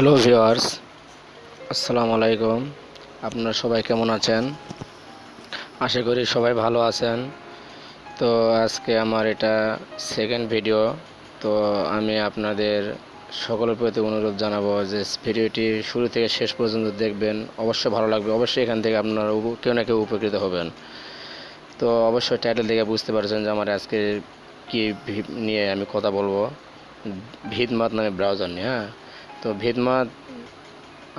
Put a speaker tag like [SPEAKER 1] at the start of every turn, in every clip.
[SPEAKER 1] Hello viewers আসসালামু আলাইকুম। আপনারা সবাই কেমন আছেন? আশা করি সবাই ভালো আছেন। তো আজকে আমার এটা সেকেন্ড ভিডিও তো আমি আপনাদের সকলের প্রতি অনুরোধ জানাব যে ভিডিওটি শুরু থেকে শেষ পর্যন্ত দেখবেন। অবশ্যই ভালো লাগবে। অবশ্যই এখান থেকে আপনারা কেউ না কেউ উপকৃত হবেন। তো অবশ্যই টাইটেল দেখে বুঝতে পারছেন যে আমার আজকে কি নিয়ে আমি কথা বলব। ভিদমাত নামে ব্রাউজার নিয়ে হ্যাঁ? তো ভিদমাত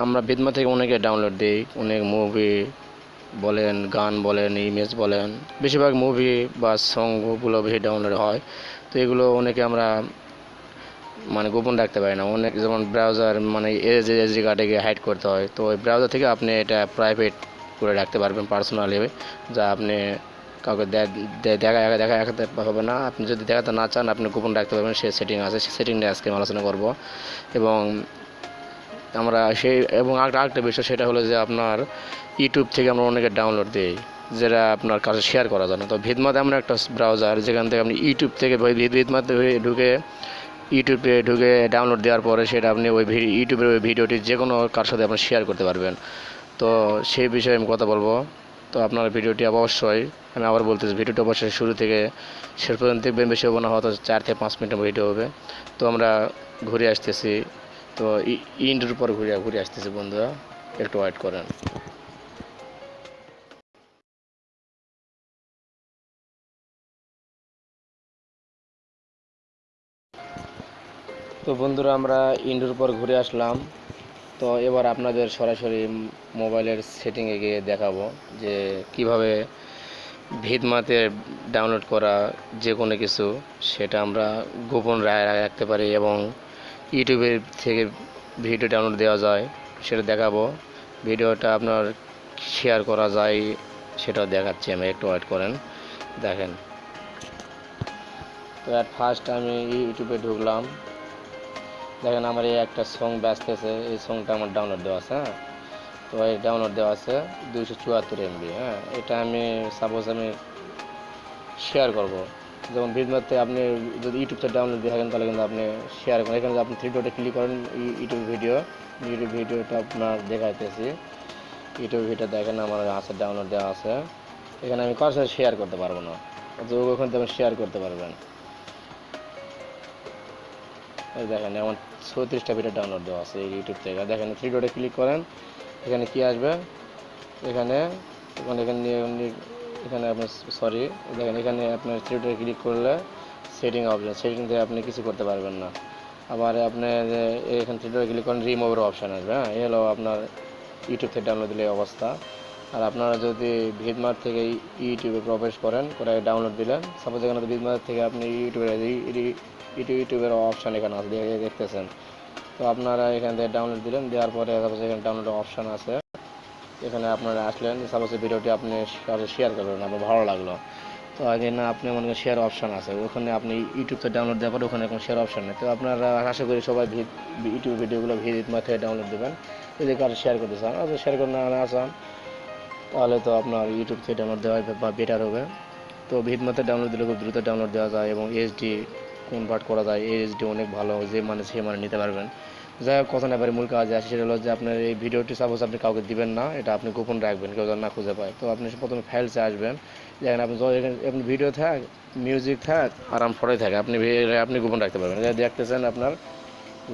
[SPEAKER 1] আমরা ভিদমা থেকে অনেকে ডাউনলোড দিই, অনেক মুভি বলেন, গান বলেন ইমেজ বলেন। বেশিরভাগ মুভি বা সংগুলো বেশি ডাউনলোড হয়। তো এগুলো অনেকে আমরা মানে গোপন রাখতে পারি না। অনেক যেমন ব্রাউজার মানে এজ এসডি কার্ডে গিয়ে হাইড করতে হয়। তো ওই ব্রাউজার থেকে আপনি এটা প্রাইভেট করে রাখতে পারবেন পার্সোনালি যা আপনি কাউকে দেখা দেখা দেখাতে হবে না। আপনি যদি দেখাতে না চান, আপনি গোপন রাখতে পারবেন, সে সেটিং আছে। সে সেটিং নিয়ে আজকে আলোচনা করব। এবং আমরা সেই এবং আরেকটা বিষয়, সেটা হলো যে আপনার ইউটিউব থেকে আমরা অনেকে ডাউনলোড দিই, যেটা আপনার কাছে শেয়ার করা যায় না। তো ভিদমাত এমন একটা ব্রাউজার যেখান থেকে আপনি ইউটিউব থেকে ভিদমাতে ঢুকে ইউটিউবে ঢুকে ডাউনলোড দেওয়ার পরে সেটা আপনি ওই ইউটিউবের ওই ভিডিওটি যে কোনো কার সাথে আপনি শেয়ার করতে পারবেন। তো সেই বিষয়ে আমি কথা বলব। তো আপনার ভিডিওটি অবশ্যই, আমি আবার বলতেছি, ভিডিওটি অবশ্যই শুরু থেকে শেষ পর্যন্ত দেখবেন, বেশি হবে না, হয়তো চার থেকে পাঁচ মিনিটের ভিডিও হবে। তো আমরা ঘুরে আসতেছি, তো ইন্ডোর পর ঘুরে ঘুরে আসতেছি বন্ধুরা, একটু ওয়েট করেন। তো বন্ধুরা, আমরা ইন্ডোর পর ঘুরে আসলাম। তো এবার আপনাদের সরাসরি মোবাইলের সেটিংয়ে গিয়ে দেখাবো যে কীভাবে ভিদমাতে ডাউনলোড করা যে কোনো কিছু, সেটা আমরা গোপন রা- রাখতে পারি এবং ইউটিউবের থেকে ভিডিও ডাউনলোড দেওয়া যায়, সেটা দেখাবো। ভিডিওটা আপনার শেয়ার করা যায়, সেটাও দেখাচ্ছি আমি, একটু ওয়েট করেন, দেখেন। তো অ্যাট ফার্স্ট আমি ইউটিউবে ঢুকলাম দেখেন আমার এই একটা সং বাজতেছে এই সংটা আমার ডাউনলোড দেওয়া আছে হ্যাঁ? তো এই ডাউনলোড দেওয়া আছে দুইশো চুয়াত্তর এমবি হ্যাঁ? এটা আমি সাপোজ আমি শেয়ার করব। যেমন ভিডিওতে আপনি যদি ইউটিউব থেকে ডাউনলোড দিয়ে থাকেন, তাহলে কিন্তু আপনি শেয়ার করেন। এখানে আপনি থ্রি ডটে ক্লিক করেন ইউটিউব ভিডিও ইউটিউব ভিডিওটা আপনার দেখাইতেছি। ইউটিউব ভিডিও দেখেন, আমার আছে ডাউনলোড দেওয়া আছে। এখানে আমি সাথে শেয়ার করতে পারব না। ওখান থেকে শেয়ার করতে পারবেন। দেখেন এমন চৌত্রিশটা ভিডিও ডাউনলোড দেওয়া আছে এই ইউটিউব থেকে। দেখেন থ্রি ডটে ক্লিক করেন, এখানে কি আসবে? এখানে এখানে এখানে এখানে- আপনার সরি দেখেন, এখানে আপনার থ্রি ডটে ক্লিক করলে সেটিং অপশন সেটিং থেকে আপনি কিছু করতে পারবেন না। আবার আপনি যে এখানে ডটে ক্লিক করেন রিমুভের অপশান আসবে হ্যাঁ? এই হলো আপনার ইউটিউব থেকে ডাউনলোড দিলে অবস্থা। আর আপনারা যদি ভিদমার থেকে ইউটিউবে প্রবেশ করেন করে ডাউনলোড দিলেন। সাপোজ এখানে ভিদমার থেকে আপনি ইউটিউবে ইউটিউব ইউটিউবের অপশান এখানে আছে, দেখে- দেখতেছেন। তো আপনারা এখান থেকে ডাউনলোড দিলেন, দেওয়ার পরে সাপোজ এখানে ডাউনলোড অপশান আছে। এখানে আপনারা আসলেন, সাপোজ ভিডিওটি আপনি শেয়ার করবেন আপনার ভালো লাগল। তো আগে না, আপনি মনে করেন শেয়ার অপশান আছে, ওখানে আপনি ইউটিউবতে ডাউনলোড দেওয়ার পরে ওখানে কোনো শেয়ার অপশান নেই। তো আপনারা আশা করি সবাই ইউটিউব ভিডিওগুলো ভিডিও থেকে ডাউনলোড দেবেন। যদি কারও শেয়ার করতে চান শেয়ার করে না না চান তাহলে তো আপনার ইউটিউব থেকে ডাউনলোড দেওয়া বা বেটার হবে। তো ভিডমাতে ডাউনলোড দিলে খুব দ্রুত ডাউনলোড দেওয়া যায় এবং এইচডি কনভার্ট করা যায়। এইচডি অনেক ভালো, যে মানে সে মানে নিতে পারবেন। যাই হোক, কথা না মূল কাজ আছে সেটা হলো যে আপনার এই ভিডিওটি সাপোজ আপনি কাউকে দিবেন না, এটা আপনি গোপন রাখবেন, কেউ যেন না খুঁজে পায়। তো আপনি প্রথমে ফাইলসে আসবেন দেখেন আপনি আপনি ভিডিও থাক মিউজিক থাক, আরাম ফটোই থাকে, আপনি আপনি গোপন রাখতে পারবেন। দেখতেছেন আপনার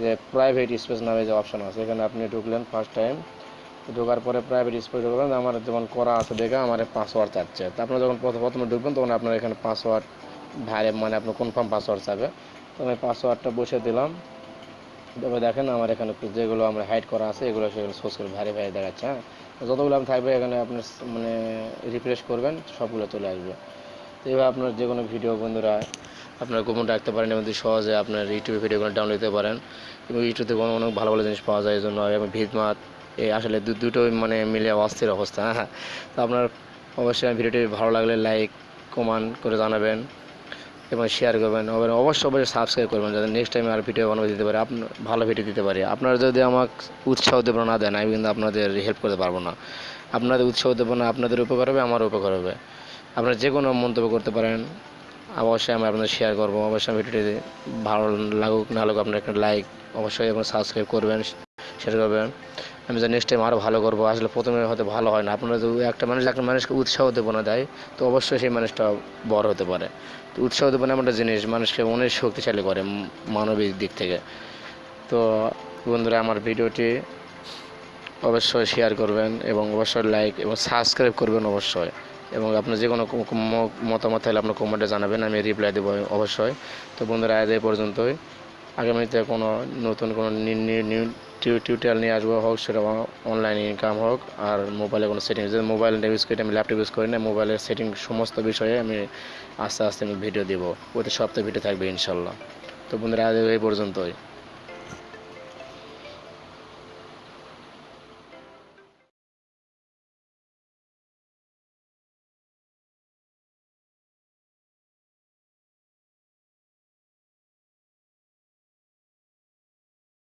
[SPEAKER 1] যে প্রাইভেট স্পেস নামে যে অপশন আছে, এখানে আপনি ঢুকলেন ফার্স্ট টাইম ঢোকার পরে প্রাইভেট স্পেস ঢুকলেন আমার যেমন করা আছে দেখে আমার পাসওয়ার্ড চাচ্ছে। তো আপনার যখন প্রথম প্রথমে ঢুকবেন, তখন আপনার এখানে পাসওয়ার্ড ভাইরে মানে আপনার কনফার্ম পাসওয়ার্ড চাবে। তো আমি পাসওয়ার্ডটা বসে দিলাম। তবে দেখেন আমার এখানে যেগুলো আমরা হাইড করা আছে, এগুলো সেগুলো সোর্স করে ভারী ভারী দেখাচ্ছে হ্যাঁ? যতগুলো আমি থাকবে এখানে আপনার মানে রিফ্রেশ করবেন, সবগুলো চলে আসবে। তো এইভাবে আপনার যে কোনো ভিডিও বন্ধুরা আপনার গোপন রাখতে পারেন এবং সহজে আপনার ইউটিউবে ভিডিওগুলো ডাউনলোড দিতে পারেন, এবং ইউটিউবে অনেক অনেক ভালো ভালো জিনিস পাওয়া যায়, এই জন্য আমি ভিদমাত আসলে দু, দুটোই মানে মিলে অস্থির অবস্থা হ্যাঁ তো আপনার অবশ্যই ভিডিওটি ভালো লাগলে লাইক কমেন্ট করে জানাবেন এবং শেয়ার করবেন। এবং অবশ্যই অবশ্যই সাবস্ক্রাইব করবেন যাতে নেক্সট টাইম আর ভিডিও বানাতে দিতে পারে আপনার ভালো ভিডিও দিতে পারি। আপনারা যদি আমাকে উৎসাহ দেবেন না দেন, আমি কিন্তু আপনাদের হেল্প করতে পারব না। আপনাদের উৎসাহ দেবো না আপনাদের উপকার হবে, আমার উপকার হবে। আপনারা যে কোনো মন্তব্য করতে পারেন, অবশ্যই আমি আপনাদের শেয়ার করব। অবশ্যই ভিডিওটি ভালো লাগুক, না লাগুক আপনার একটা লাইক অবশ্যই এবং সাবস্ক্রাইব করবেন শেয়ার করবেন। আমি জানি নেক্সট টাইম আরও ভালো করব। আসলে প্রথমে হয়তো ভালো হয় না। আপনারা যদি একটা মানুষ, একটা মানুষকে উৎসাহ দেবনা দেয়, তো অবশ্যই সেই মানুষটা বড় হতে পারে। তো উৎসাহ দেবনা একটা জিনিস, মানুষকে অনেক শক্তিশালী করে মানবিক দিক থেকে। তো বন্ধুরা, আমার ভিডিওটি অবশ্যই শেয়ার করবেন এবং অবশ্যই লাইক এবং সাবস্ক্রাইব করবেন অবশ্যই। এবং আপনার যে কোনো মতামত থাকলে আপনার কমেন্টে জানাবেন, আমি রিপ্লাই দেবো অবশ্যই। তো বন্ধুরা, আজ এই পর্যন্তই। আগামীতে কোনো নতুন কোনো নিউ টিউটোরিয়াল নিয়ে আসব হোক, সেটা অনলাইন ইনকাম হোক, আর মোবাইলে কোনো সেটিং যদি মোবাইল ইউজ করি আমি ল্যাপটপ ইউজ করি না মোবাইলের সেটিং সমস্ত বিষয়ে আমি আস্তে আস্তে আমি ভিডিও দেবো। প্রতি সপ্তাহে ভিডিও থাকবে ইনশাল্লাহ। তো বন্ধুরা, আজ এই পর্যন্তই।